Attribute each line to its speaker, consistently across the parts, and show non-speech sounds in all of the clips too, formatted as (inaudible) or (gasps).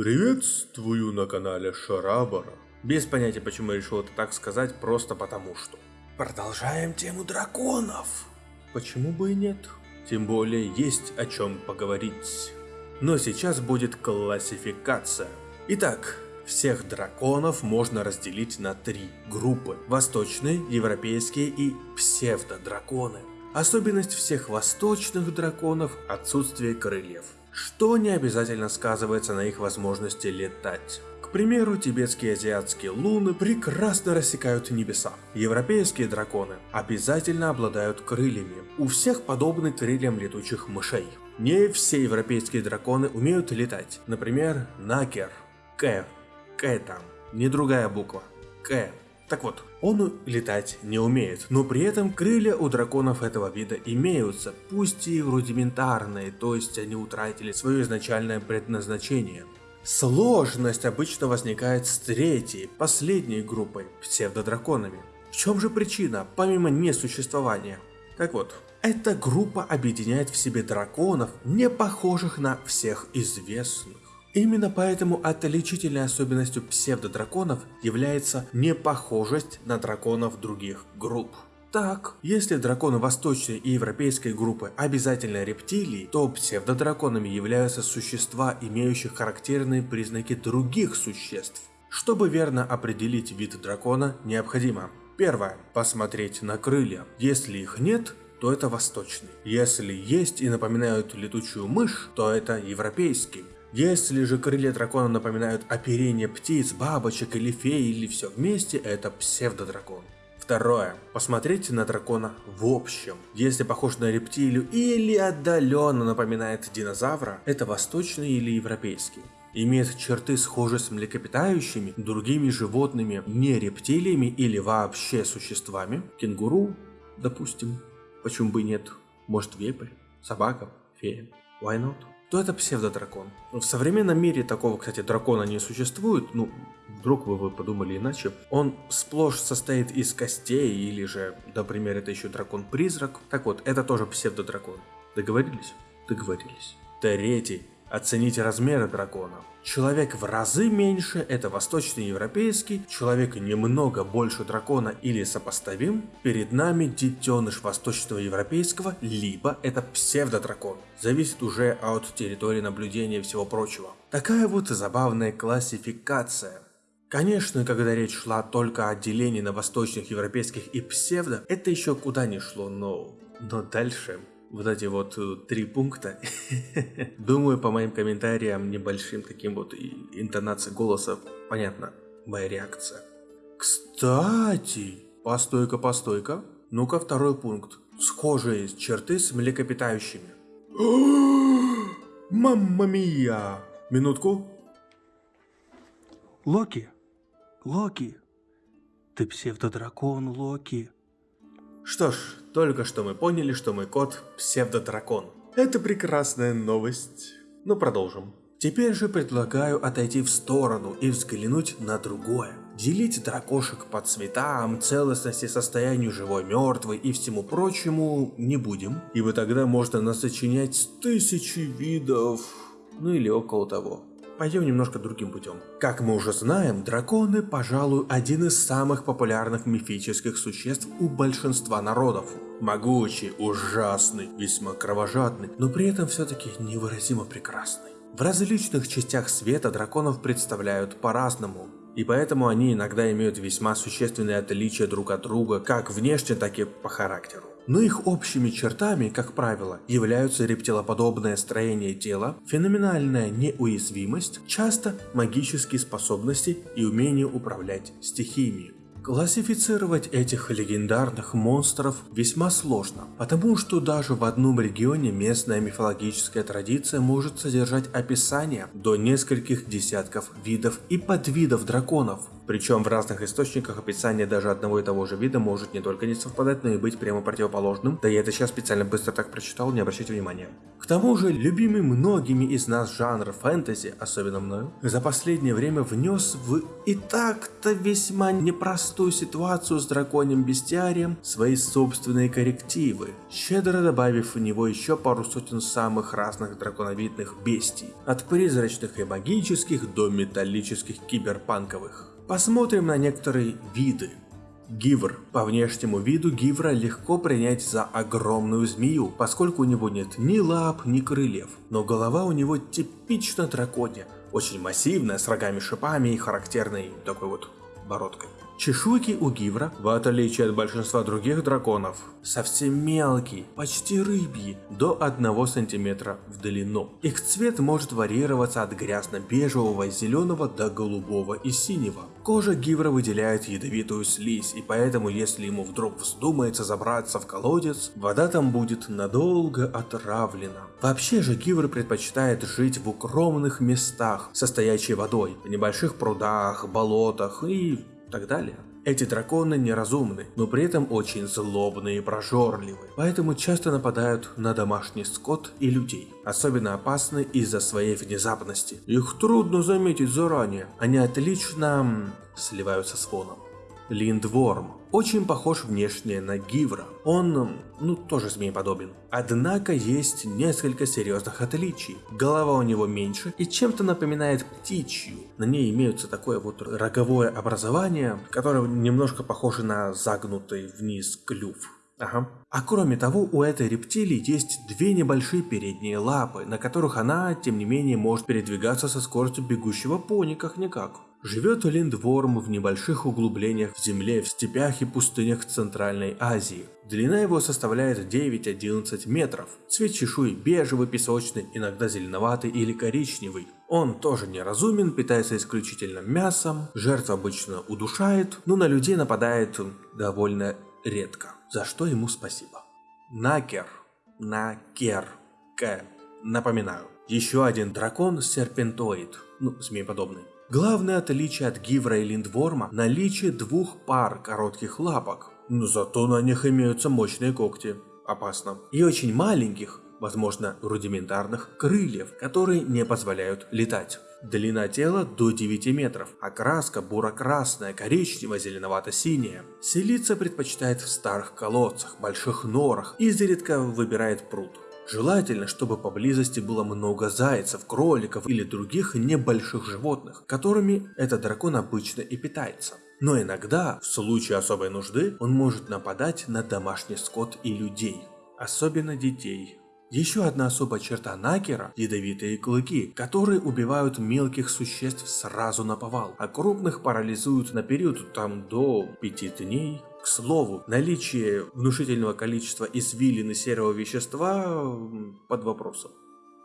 Speaker 1: Приветствую на канале Шарабара. Без понятия, почему я решил это так сказать, просто потому что. Продолжаем тему драконов. Почему бы и нет? Тем более есть о чем поговорить. Но сейчас будет классификация. Итак, всех драконов можно разделить на три группы. Восточные, европейские и псевдодраконы. Особенность всех восточных драконов – отсутствие крыльев что не обязательно сказывается на их возможности летать. К примеру, тибетские и азиатские луны прекрасно рассекают небеса. Европейские драконы обязательно обладают крыльями. У всех подобны крыльям летучих мышей. Не все европейские драконы умеют летать. Например, Накер. К. К там. Не другая буква. К. Так вот, он летать не умеет, но при этом крылья у драконов этого вида имеются, пусть и рудиментарные, то есть они утратили свое изначальное предназначение. Сложность обычно возникает с третьей, последней группой, псевдодраконами. В чем же причина, помимо несуществования? Так вот, эта группа объединяет в себе драконов, не похожих на всех известных. Именно поэтому отличительной особенностью псевдодраконов является непохожесть на драконов других групп. Так, если драконы восточной и европейской группы обязательно рептилии, то псевдодраконами являются существа, имеющие характерные признаки других существ. Чтобы верно определить вид дракона, необходимо Первое. Посмотреть на крылья. Если их нет, то это восточный. Если есть и напоминают летучую мышь, то это европейский. Если же крылья дракона напоминают оперение птиц, бабочек или фей, или все вместе, это псевдодракон. Второе. Посмотрите на дракона в общем. Если похож на рептилию или отдаленно напоминает динозавра, это восточный или европейский. Имеет черты схожие с млекопитающими, другими животными, не рептилиями или вообще существами. Кенгуру, допустим. Почему бы и нет? Может вепрь, собака, фея. Why not? То это псевдодракон. В современном мире такого, кстати, дракона не существует, ну, вдруг вы, вы подумали иначе. Он сплошь состоит из костей, или же, например, это еще дракон-призрак. Так вот, это тоже псевдодракон. Договорились? Договорились. Третий Оцените размеры дракона. Человек в разы меньше – это восточноевропейский, человек немного больше дракона или сопоставим, перед нами детеныш восточного европейского, либо это псевдодракон. Зависит уже от территории наблюдения и всего прочего. Такая вот забавная классификация. Конечно, когда речь шла только о делении на восточных европейских и псевдо, это еще куда не шло, но... Но дальше вот эти вот э, три пункта. (laughs) Думаю, по моим комментариям, небольшим таким вот интонацией голоса, понятно, моя реакция. Кстати, постойка, постойка. Ну-ка, второй пункт. Схожие черты с млекопитающими. (gasps) Мамма мия! Минутку.
Speaker 2: Локи, Локи, ты псевдодракон, Локи.
Speaker 1: Что ж, только что мы поняли, что мой кот псевдодракон. Это прекрасная новость. Ну продолжим. Теперь же предлагаю отойти в сторону и взглянуть на другое. Делить дракошек по цветам, целостности, состоянию живой, мертвой и всему прочему не будем, ибо тогда можно насочинять тысячи видов, ну или около того. Пойдем немножко другим путем. Как мы уже знаем, драконы, пожалуй, один из самых популярных мифических существ у большинства народов. Могучий, ужасный, весьма кровожадный, но при этом все-таки невыразимо прекрасный. В различных частях света драконов представляют по-разному, и поэтому они иногда имеют весьма существенные отличия друг от друга, как внешне, так и по характеру но их общими чертами, как правило, являются рептилоподобное строение тела, феноменальная неуязвимость, часто магические способности и умение управлять стихиями. Классифицировать этих легендарных монстров весьма сложно, потому что даже в одном регионе местная мифологическая традиция может содержать описание до нескольких десятков видов и подвидов драконов. Причем в разных источниках описание даже одного и того же вида может не только не совпадать, но и быть прямо противоположным. Да я это сейчас специально быстро так прочитал, не обращайте внимания. К тому же, любимый многими из нас жанр фэнтези, особенно мною, за последнее время внес в и так-то весьма непростую ситуацию с драконьим бестиарием свои собственные коррективы, щедро добавив в него еще пару сотен самых разных драконовидных бестий, от призрачных и магических до металлических киберпанковых. Посмотрим на некоторые виды. Гивр. По внешнему виду Гивра легко принять за огромную змею, поскольку у него нет ни лап, ни крыльев. Но голова у него типично драконья, очень массивная, с рогами-шипами и характерной такой вот бородкой. Чешуйки у гивра, в отличие от большинства других драконов, совсем мелкие, почти рыбьи, до 1 сантиметра в длину. Их цвет может варьироваться от грязно-бежевого, зеленого до голубого и синего. Кожа гивра выделяет ядовитую слизь, и поэтому если ему вдруг вздумается забраться в колодец, вода там будет надолго отравлена. Вообще же гивр предпочитает жить в укромных местах, состоящей водой, в небольших прудах, болотах и так далее. Эти драконы неразумны, но при этом очень злобные и прожорливы, поэтому часто нападают на домашний скот и людей. Особенно опасны из-за своей внезапности. Их трудно заметить заранее, они отлично сливаются с фоном. Линдворм. Очень похож внешне на Гивра. Он, ну, тоже змееподобен. Однако есть несколько серьезных отличий. Голова у него меньше и чем-то напоминает птичью. На ней имеется такое вот роговое образование, которое немножко похоже на загнутый вниз клюв. Ага. А кроме того, у этой рептилии есть две небольшие передние лапы, на которых она, тем не менее, может передвигаться со скоростью бегущего пони как-никак. Живет линдворм в небольших углублениях в земле, в степях и пустынях Центральной Азии. Длина его составляет 9-11 метров. Цвет чешуи бежевый, песочный, иногда зеленоватый или коричневый. Он тоже неразумен, питается исключительно мясом, жертв обычно удушает, но на людей нападает довольно редко, за что ему спасибо. Накер. Накер. К. Напоминаю. Еще один дракон серпентоид, ну, змееподобный. Главное отличие от Гивра и Линдворма – наличие двух пар коротких лапок. Но зато на них имеются мощные когти. Опасно. И очень маленьких, возможно, рудиментарных крыльев, которые не позволяют летать. Длина тела до 9 метров, окраска буро-красная, коричнево-зеленовато-синяя. Селиться предпочитает в старых колодцах, больших норах, изредка выбирает пруд. Желательно, чтобы поблизости было много зайцев, кроликов или других небольших животных, которыми этот дракон обычно и питается. Но иногда, в случае особой нужды, он может нападать на домашний скот и людей, особенно детей. Еще одна особая черта Накера – ядовитые клыки, которые убивают мелких существ сразу на повал, а крупных парализуют на период там до 5 дней к слову, наличие внушительного количества извилин и серого вещества под вопросом.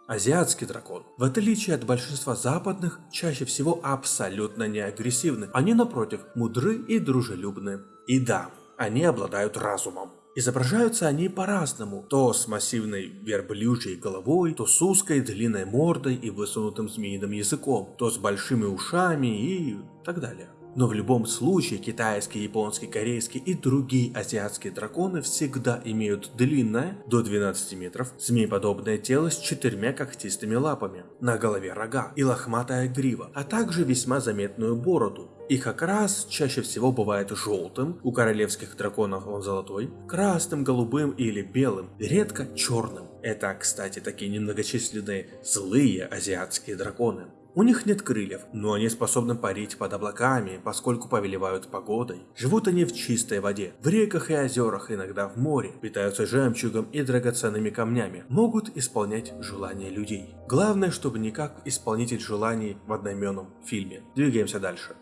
Speaker 1: Азиатский дракон, в отличие от большинства западных, чаще всего абсолютно не агрессивны. Они, напротив, мудры и дружелюбны. И да, они обладают разумом. Изображаются они по-разному, то с массивной верблюжьей головой, то с узкой длинной мордой и высунутым змеиным языком, то с большими ушами и так далее. Но в любом случае китайские, японские, корейские и другие азиатские драконы всегда имеют длинное, до 12 метров, змееподобное тело с четырьмя когтистыми лапами, на голове рога и лохматая грива, а также весьма заметную бороду. Их окрас чаще всего бывает желтым, у королевских драконов он золотой, красным, голубым или белым, редко черным. Это, кстати, такие немногочисленные злые азиатские драконы. У них нет крыльев, но они способны парить под облаками, поскольку повелевают погодой. Живут они в чистой воде, в реках и озерах, иногда в море, питаются жемчугом и драгоценными камнями, могут исполнять желания людей. Главное, чтобы не как исполнитель желаний в одноименном фильме. Двигаемся дальше.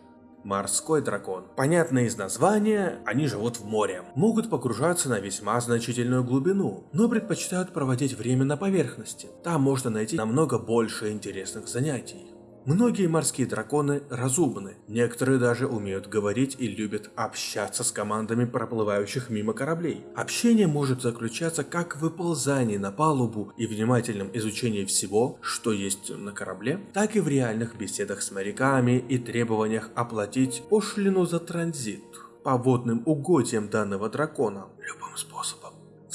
Speaker 1: Морской дракон. Понятно из названия, они живут в море. Могут погружаться на весьма значительную глубину, но предпочитают проводить время на поверхности. Там можно найти намного больше интересных занятий. Многие морские драконы разумны, некоторые даже умеют говорить и любят общаться с командами проплывающих мимо кораблей. Общение может заключаться как в выползании на палубу и внимательном изучении всего, что есть на корабле, так и в реальных беседах с моряками и требованиях оплатить пошлину за транзит по водным угодьям данного дракона любым способом.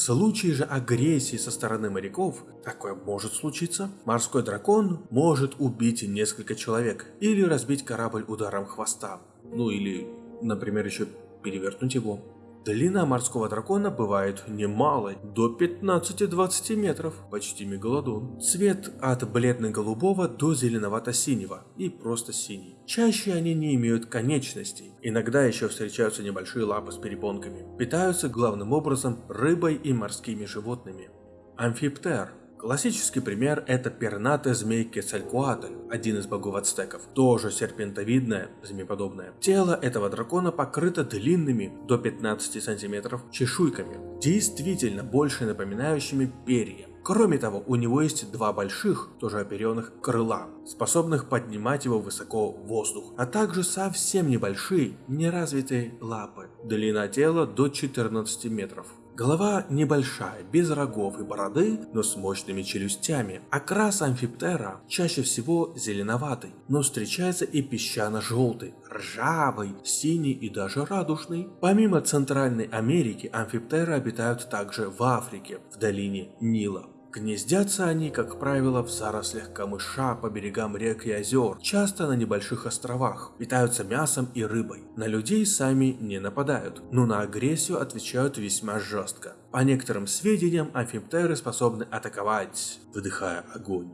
Speaker 1: Случае же агрессии со стороны моряков, такое может случиться, морской дракон может убить несколько человек или разбить корабль ударом хвоста. Ну или, например, еще перевернуть его. Длина морского дракона бывает немалой, до 15-20 метров, почти мегалодон. Цвет от бледно-голубого до зеленовато-синего и просто синий. Чаще они не имеют конечностей, иногда еще встречаются небольшие лапы с перепонками. Питаются главным образом рыбой и морскими животными. Амфиптер Классический пример это пернатая змей Кецалькуатль, один из богов ацтеков, тоже серпентовидное, змееподобное. Тело этого дракона покрыто длинными, до 15 сантиметров, чешуйками, действительно больше напоминающими перья. Кроме того, у него есть два больших, тоже оперенных, крыла, способных поднимать его высоко в воздух, а также совсем небольшие, неразвитые лапы. Длина тела до 14 метров. Голова небольшая, без рогов и бороды, но с мощными челюстями. Окрас амфиптера чаще всего зеленоватый, но встречается и песчано-желтый, ржавый, синий и даже радужный. Помимо Центральной Америки, амфиптеры обитают также в Африке, в долине Нила. Гнездятся они, как правило, в зарослях камыша по берегам рек и озер, часто на небольших островах, питаются мясом и рыбой. На людей сами не нападают, но на агрессию отвечают весьма жестко. По некоторым сведениям, амфиптеры способны атаковать, выдыхая огонь.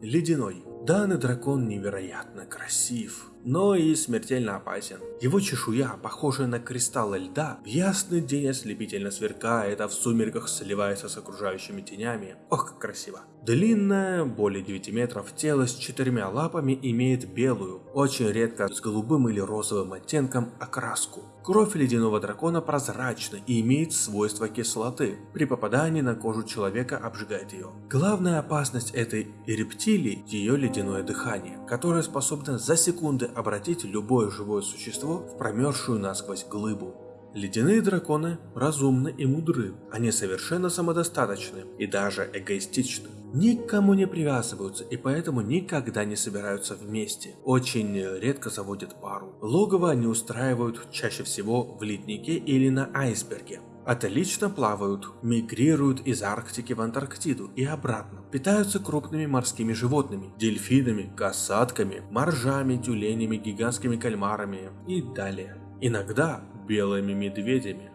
Speaker 1: Ледяной. Данный дракон невероятно красив но и смертельно опасен. Его чешуя, похожая на кристаллы льда, в ясный день ослепительно сверкает, а в сумерках сливается с окружающими тенями. Ох, как красиво. Длинное, более 9 метров, тело с четырьмя лапами имеет белую, очень редко с голубым или розовым оттенком, окраску. Кровь ледяного дракона прозрачна и имеет свойство кислоты. При попадании на кожу человека обжигает ее. Главная опасность этой рептилии – ее ледяное дыхание, которое способно за секунды обратить любое живое существо в промерзшую насквозь глыбу. Ледяные драконы разумны и мудры, они совершенно самодостаточны и даже эгоистичны. Никому не привязываются и поэтому никогда не собираются вместе. Очень редко заводят пару. Логово они устраивают чаще всего в леднике или на айсберге. Отлично плавают, мигрируют из Арктики в Антарктиду и обратно. Питаются крупными морскими животными, дельфинами, касатками, моржами, тюленями, гигантскими кальмарами и далее. Иногда белыми медведями.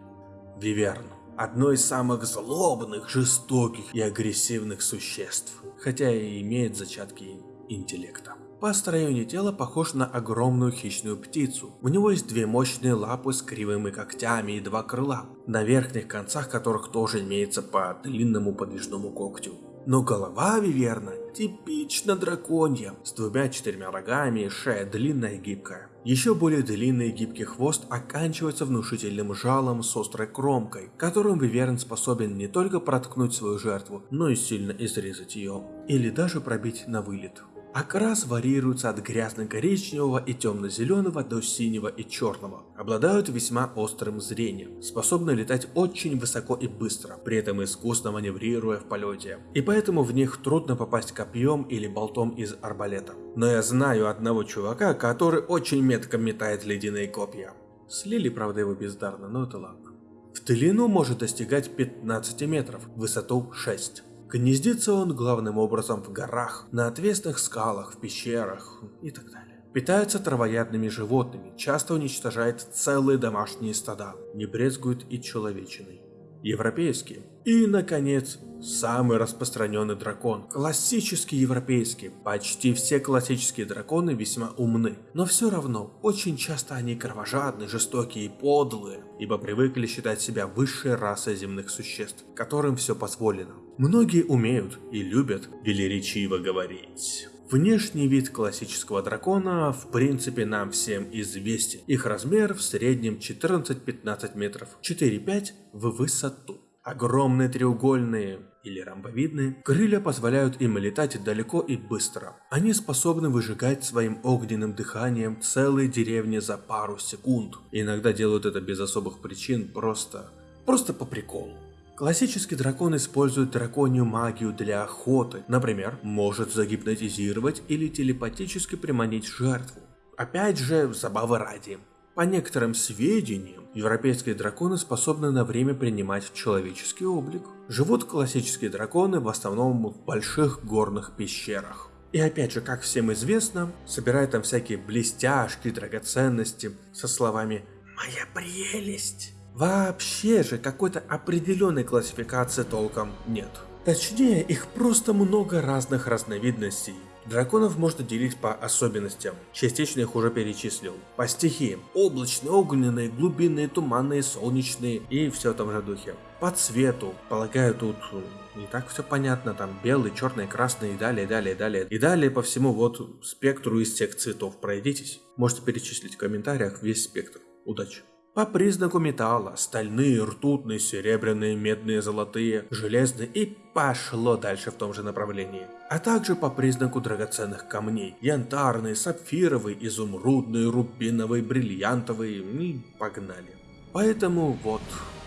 Speaker 1: Виверн – одно из самых злобных, жестоких и агрессивных существ, хотя и имеет зачатки интеллекта. По строению тела похож на огромную хищную птицу. У него есть две мощные лапы с кривыми когтями и два крыла, на верхних концах которых тоже имеется по длинному подвижному когтю. Но голова Виверна типично драконья, с двумя-четырьмя рогами и шея длинная и гибкая. Еще более длинный и гибкий хвост оканчивается внушительным жалом с острой кромкой, которым Виверн способен не только проткнуть свою жертву, но и сильно изрезать ее, или даже пробить на вылет. Окрас варьируется от грязно-коричневого и темно-зеленого до синего и черного. Обладают весьма острым зрением, способны летать очень высоко и быстро, при этом искусно маневрируя в полете. И поэтому в них трудно попасть копьем или болтом из арбалета. Но я знаю одного чувака, который очень метко метает ледяные копья. Слили, правда, его бездарно, но это ладно. В длину может достигать 15 метров, высоту 6. Гнездится он главным образом в горах, на отвесных скалах, в пещерах и так далее. Питается травоядными животными, часто уничтожает целые домашние стада, не брезгует и человечиной. Европейские. И, наконец, самый распространенный дракон. Классический европейский. Почти все классические драконы весьма умны. Но все равно, очень часто они кровожадны, жестокие и подлые, ибо привыкли считать себя высшей расой земных существ, которым все позволено. Многие умеют и любят велеречиво говорить. Внешний вид классического дракона в принципе нам всем известен. Их размер в среднем 14-15 метров, 4-5 в высоту. Огромные треугольные или ромбовидные, крылья позволяют им летать далеко и быстро. Они способны выжигать своим огненным дыханием целые деревни за пару секунд. иногда делают это без особых причин, просто... просто по приколу. Классический дракон использует драконью магию для охоты. Например, может загипнотизировать или телепатически приманить жертву. Опять же, забавы ради. По некоторым сведениям, европейские драконы способны на время принимать человеческий облик. Живут классические драконы в основном в больших горных пещерах. И опять же, как всем известно, собирают там всякие блестяшки, драгоценности со словами «Моя прелесть». Вообще же какой-то определенной классификации толком нет. Точнее, их просто много разных разновидностей. Драконов можно делить по особенностям, частично их уже перечислил. По стихиям, облачные, огненные, глубинные, туманные, солнечные и все в том же духе. По цвету, полагаю тут э, не так все понятно, там белый, черный, красный и далее, далее, далее. И далее по всему вот спектру из всех цветов пройдитесь. Можете перечислить в комментариях весь спектр. Удачи! По признаку металла, стальные, ртутные, серебряные, медные, золотые, железные и пошло дальше в том же направлении. А также по признаку драгоценных камней, янтарные, сапфировые, изумрудные, рубиновые, бриллиантовые и погнали. Поэтому вот,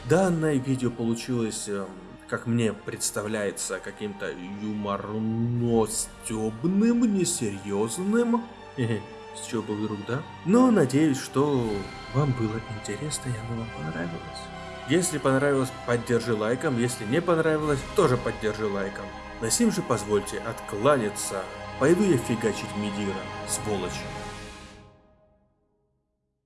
Speaker 1: данное видео получилось, эм, как мне представляется, каким-то юморно-стебным, несерьезным. С чего бы вдруг, да? Но надеюсь, что вам было интересно и оно вам понравилось. Если понравилось, поддержи лайком, если не понравилось, тоже поддержи лайком. На сим же позвольте откланяться. Пойду я фигачить Медира, сволочь.